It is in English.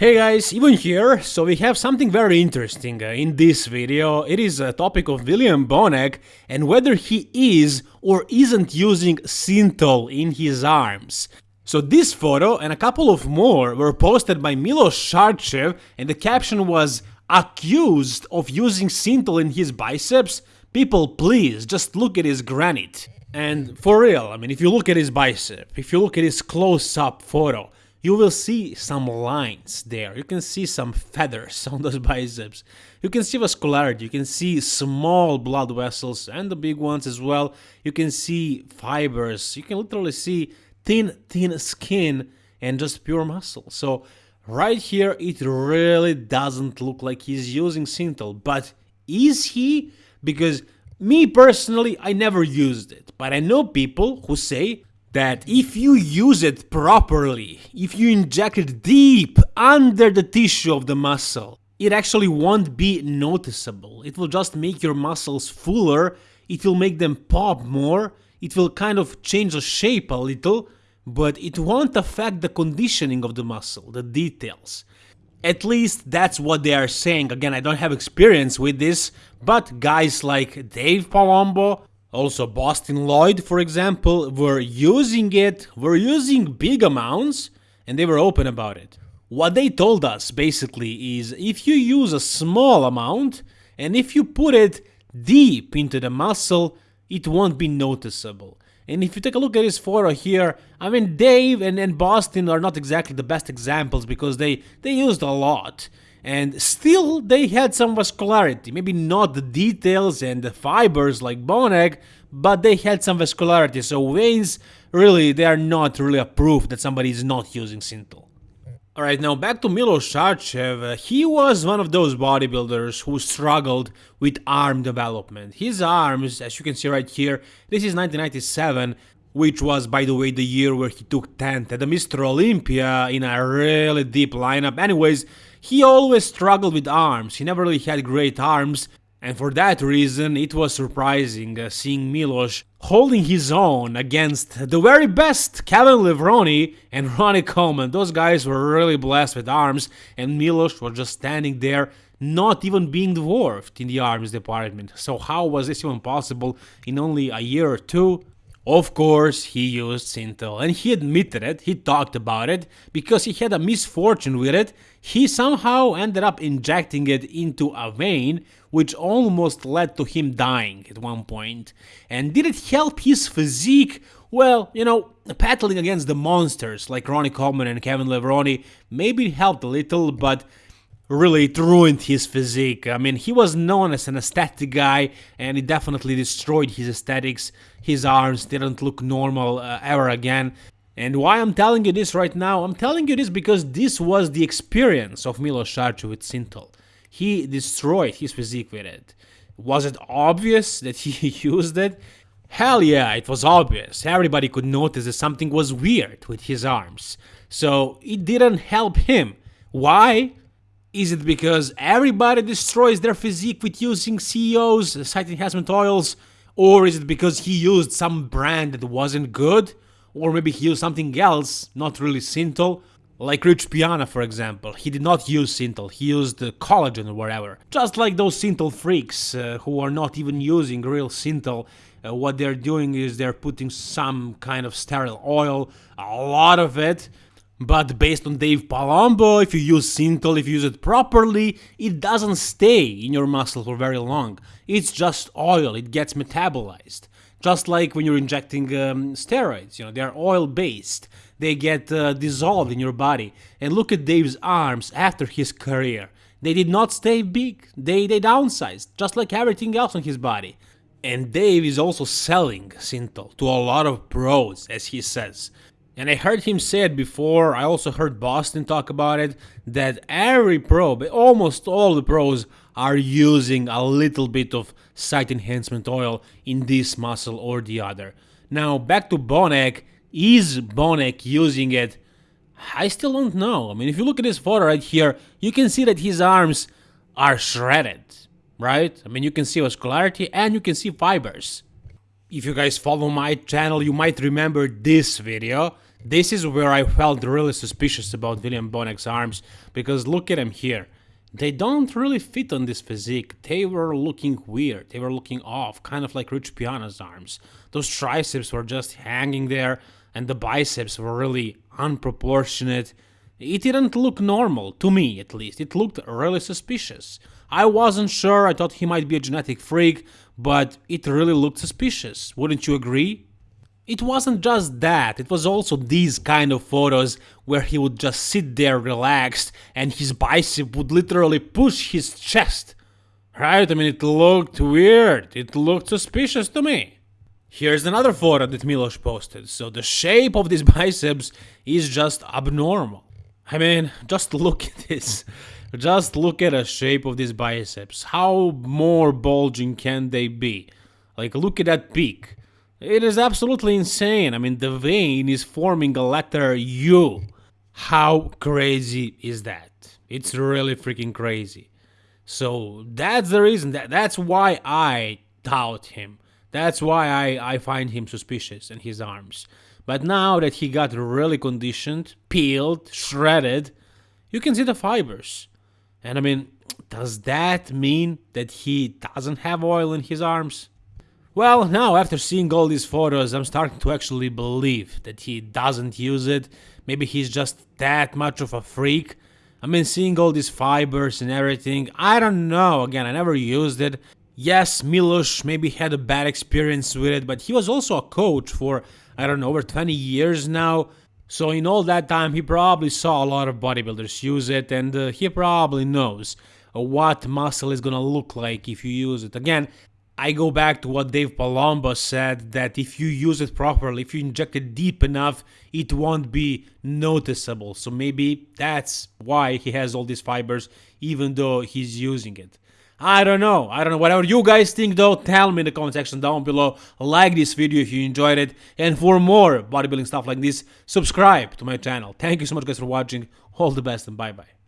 Hey guys, even here, so we have something very interesting uh, in this video. It is a topic of William Bonac and whether he is or isn't using Synthol in his arms. So this photo and a couple of more were posted by Milos Sarcev and the caption was accused of using Synthol in his biceps? People please, just look at his granite. And for real, I mean if you look at his bicep, if you look at his close-up photo, you will see some lines there. You can see some feathers on those biceps. You can see vascularity. You can see small blood vessels and the big ones as well. You can see fibers. You can literally see thin, thin skin and just pure muscle. So right here, it really doesn't look like he's using Synthol. But is he? Because me personally, I never used it. But I know people who say that if you use it properly, if you inject it deep under the tissue of the muscle, it actually won't be noticeable. It will just make your muscles fuller, it will make them pop more, it will kind of change the shape a little, but it won't affect the conditioning of the muscle, the details. At least that's what they are saying. Again, I don't have experience with this, but guys like Dave Palumbo, also Boston Loyd, for example, were using it, were using big amounts, and they were open about it. What they told us, basically, is if you use a small amount, and if you put it deep into the muscle, it won't be noticeable. And if you take a look at his photo here, I mean, Dave and, and Boston are not exactly the best examples because they, they used a lot and still they had some vascularity, maybe not the details and the fibers like Bonac, but they had some vascularity, so veins, really, they are not really a proof that somebody is not using Synthol. Alright, now back to Milos Sarcev, uh, he was one of those bodybuilders who struggled with arm development. His arms, as you can see right here, this is 1997, which was by the way the year where he took 10th at the Mr. Olympia in a really deep lineup. Anyways, he always struggled with arms, he never really had great arms, and for that reason it was surprising uh, seeing Milos holding his own against the very best Kevin Levrone and Ronnie Coleman. Those guys were really blessed with arms, and Milos was just standing there not even being dwarfed in the arms department. So how was this even possible in only a year or two? Of course, he used Synthol, and he admitted it, he talked about it, because he had a misfortune with it, he somehow ended up injecting it into a vein, which almost led to him dying at one point. And did it help his physique? Well, you know, battling against the monsters like Ronnie Coleman and Kevin Levrone, maybe helped a little, but really ruined his physique. I mean, he was known as an aesthetic guy, and it definitely destroyed his aesthetics. His arms didn't look normal uh, ever again. And why I'm telling you this right now? I'm telling you this because this was the experience of Milos Sarcev with Synthol. He destroyed his physique with it. Was it obvious that he used it? Hell yeah, it was obvious. Everybody could notice that something was weird with his arms. So it didn't help him. Why? Is it because everybody destroys their physique with using SEOs, site enhancement oils, or is it because he used some brand that wasn't good? Or maybe he used something else, not really Synthol, like Rich Piana for example, he did not use Synthol, he used collagen or whatever. Just like those Synthol freaks uh, who are not even using real Synthol, uh, what they're doing is they're putting some kind of sterile oil, a lot of it, but based on Dave Palumbo, if you use Synthol, if you use it properly, it doesn't stay in your muscle for very long. It's just oil, it gets metabolized. Just like when you're injecting um, steroids, you know, they're oil based. They get uh, dissolved in your body. And look at Dave's arms after his career. They did not stay big, they, they downsized, just like everything else on his body. And Dave is also selling Synthol to a lot of pros, as he says. And I heard him say it before, I also heard Boston talk about it, that every pro, almost all the pros, are using a little bit of site enhancement oil in this muscle or the other. Now back to Bonac, is Bonac using it? I still don't know. I mean, if you look at this photo right here, you can see that his arms are shredded, right? I mean, you can see vascularity and you can see fibers. If you guys follow my channel, you might remember this video This is where I felt really suspicious about William Bonac's arms, because look at him here. They don't really fit on this physique. They were looking weird. They were looking off, kind of like Rich Piana's arms. Those triceps were just hanging there, and the biceps were really unproportionate. It didn't look normal, to me at least. It looked really suspicious. I wasn't sure, I thought he might be a genetic freak, but it really looked suspicious. Wouldn't you agree? It wasn't just that, it was also these kind of photos where he would just sit there relaxed and his bicep would literally push his chest. Right? I mean, it looked weird, it looked suspicious to me. Here's another photo that Milos posted, so the shape of these biceps is just abnormal. I mean, just look at this. Just look at the shape of these biceps. How more bulging can they be? Like, look at that peak. It is absolutely insane. I mean, the vein is forming a letter U. How crazy is that? It's really freaking crazy. So that's the reason. That that's why I doubt him. That's why I, I find him suspicious in his arms. But now that he got really conditioned, peeled, shredded, you can see the fibers. And I mean, does that mean that he doesn't have oil in his arms? Well, now after seeing all these photos, I'm starting to actually believe that he doesn't use it. Maybe he's just that much of a freak. I mean, seeing all these fibers and everything, I don't know. Again, I never used it. Yes, Milos maybe had a bad experience with it, but he was also a coach for, I don't know, over 20 years now. So in all that time, he probably saw a lot of bodybuilders use it, and uh, he probably knows uh, what muscle is gonna look like if you use it. Again, I go back to what Dave Palumbo said that if you use it properly, if you inject it deep enough, it won't be noticeable. So maybe that's why he has all these fibers, even though he's using it. I don't know. I don't know. Whatever you guys think though, tell me in the comment section down below. Like this video if you enjoyed it. And for more bodybuilding stuff like this, subscribe to my channel. Thank you so much guys for watching. All the best and bye bye.